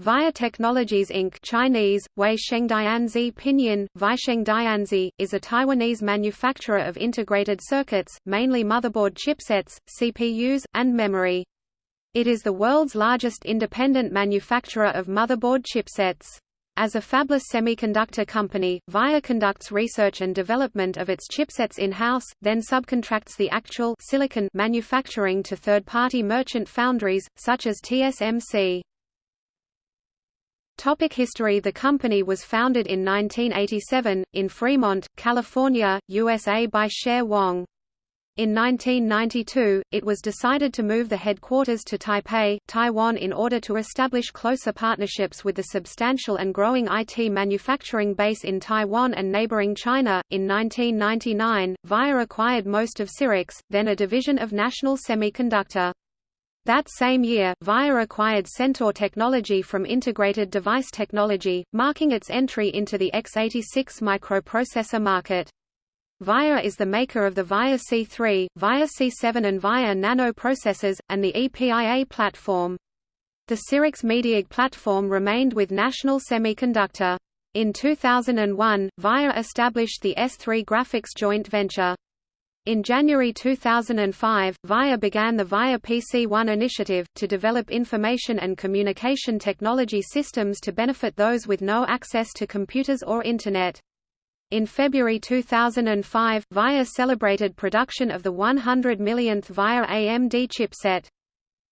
VIA Technologies Inc. Chinese, Wei Shengdianzi Pinyin, Vaishengdianzi, is a Taiwanese manufacturer of integrated circuits, mainly motherboard chipsets, CPUs, and memory. It is the world's largest independent manufacturer of motherboard chipsets. As a fabless semiconductor company, VIA conducts research and development of its chipsets in-house, then subcontracts the actual silicon manufacturing to third-party merchant foundries, such as TSMC. Topic history The company was founded in 1987, in Fremont, California, USA by Cher Wang. In 1992, it was decided to move the headquarters to Taipei, Taiwan in order to establish closer partnerships with the substantial and growing IT manufacturing base in Taiwan and neighboring China. In 1999, VIA acquired most of Cyrix, then a division of National Semiconductor. That same year, VIA acquired Centaur Technology from Integrated Device Technology, marking its entry into the x86 microprocessor market. VIA is the maker of the VIA C3, VIA C7 and VIA Nano processors, and the EPIA platform. The Cyrix Mediag platform remained with National Semiconductor. In 2001, VIA established the S3 Graphics joint venture. In January 2005, VIA began the VIA PC-1 initiative, to develop information and communication technology systems to benefit those with no access to computers or Internet. In February 2005, VIA celebrated production of the 100 millionth VIA AMD chipset.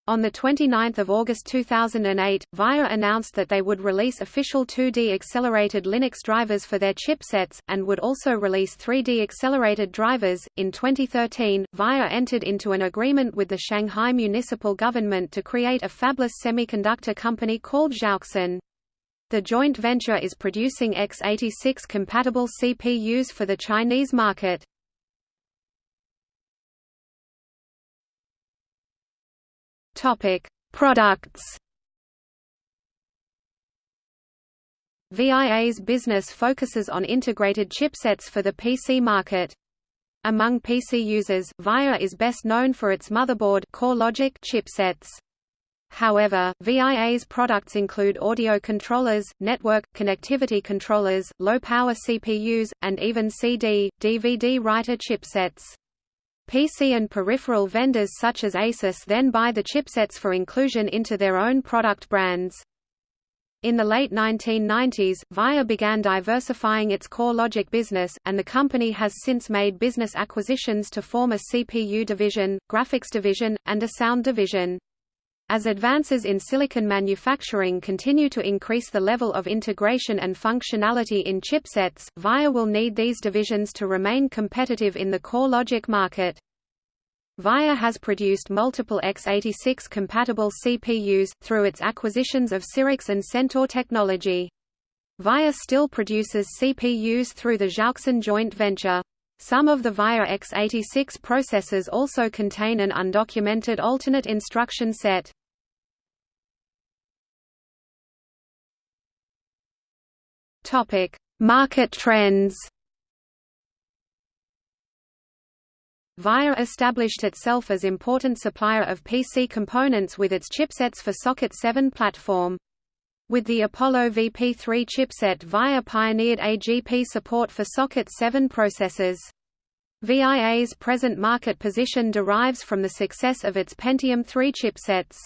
On 29 August 2008, VIA announced that they would release official 2D accelerated Linux drivers for their chipsets, and would also release 3D accelerated drivers. In 2013, VIA entered into an agreement with the Shanghai municipal government to create a fabless semiconductor company called Zhaoxin. The joint venture is producing x86 compatible CPUs for the Chinese market. Topic: Products. VIA's business focuses on integrated chipsets for the PC market. Among PC users, VIA is best known for its motherboard core logic chipsets. However, VIA's products include audio controllers, network, connectivity controllers, low-power CPUs, and even CD, DVD writer chipsets. PC and peripheral vendors such as Asus then buy the chipsets for inclusion into their own product brands. In the late 1990s, VIA began diversifying its core logic business, and the company has since made business acquisitions to form a CPU division, graphics division, and a sound division. As advances in silicon manufacturing continue to increase the level of integration and functionality in chipsets, VIA will need these divisions to remain competitive in the core logic market. VIA has produced multiple x86 compatible CPUs, through its acquisitions of Cyrix and Centaur technology. VIA still produces CPUs through the Zhaoxin joint venture. Some of the VIA x86 processors also contain an undocumented alternate instruction set. Topic: Market trends. VIA established itself as important supplier of PC components with its chipsets for Socket 7 platform. With the Apollo VP3 chipset VIA pioneered AGP support for Socket 7 processors. VIA's present market position derives from the success of its Pentium 3 chipsets.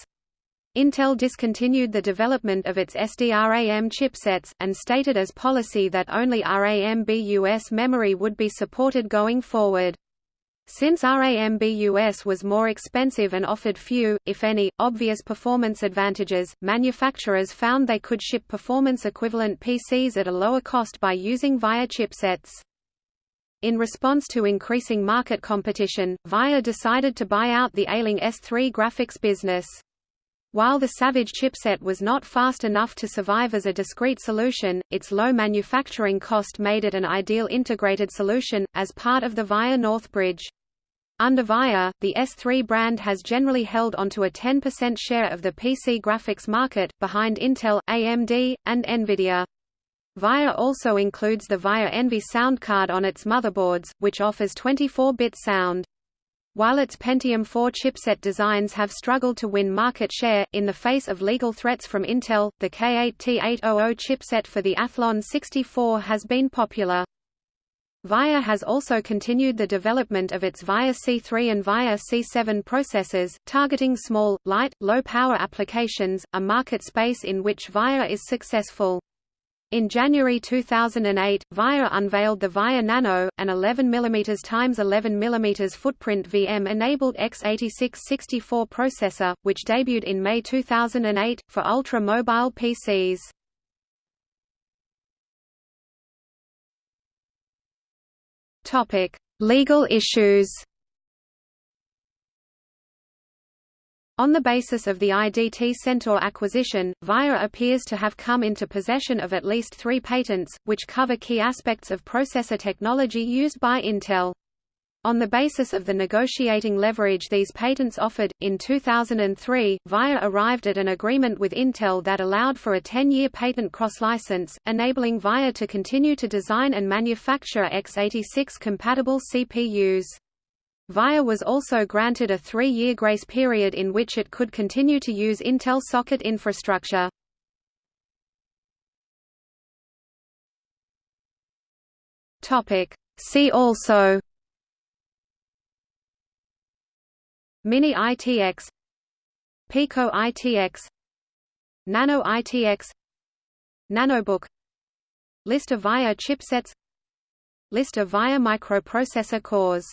Intel discontinued the development of its SDRAM chipsets, and stated as policy that only Rambus memory would be supported going forward. Since Rambus was more expensive and offered few, if any, obvious performance advantages, manufacturers found they could ship performance-equivalent PCs at a lower cost by using VIA chipsets. In response to increasing market competition, VIA decided to buy out the ailing S3 graphics business. While the Savage chipset was not fast enough to survive as a discrete solution, its low manufacturing cost made it an ideal integrated solution, as part of the VIA Northbridge. Under VIA, the S3 brand has generally held onto a 10% share of the PC graphics market, behind Intel, AMD, and Nvidia. VIA also includes the VIA Envy sound card on its motherboards, which offers 24-bit sound. While its Pentium 4 chipset designs have struggled to win market share, in the face of legal threats from Intel, the K8T800 chipset for the Athlon 64 has been popular. VIA has also continued the development of its VIA C3 and VIA C7 processors, targeting small, light, low-power applications, a market space in which VIA is successful. In January 2008, VIA unveiled the VIA Nano, an 11 mm x 11 mm footprint VM-enabled x86-64 processor, which debuted in May 2008, for ultra-mobile PCs. Legal issues. On the basis of the IDT Centaur acquisition, VIA appears to have come into possession of at least three patents, which cover key aspects of processor technology used by Intel. On the basis of the negotiating leverage these patents offered, in 2003, VIA arrived at an agreement with Intel that allowed for a 10-year patent cross-license, enabling VIA to continue to design and manufacture x86-compatible CPUs. VIA was also granted a three-year grace period in which it could continue to use Intel socket infrastructure. See also Mini ITX Pico ITX Nano ITX Nanobook List of VIA chipsets List of VIA microprocessor cores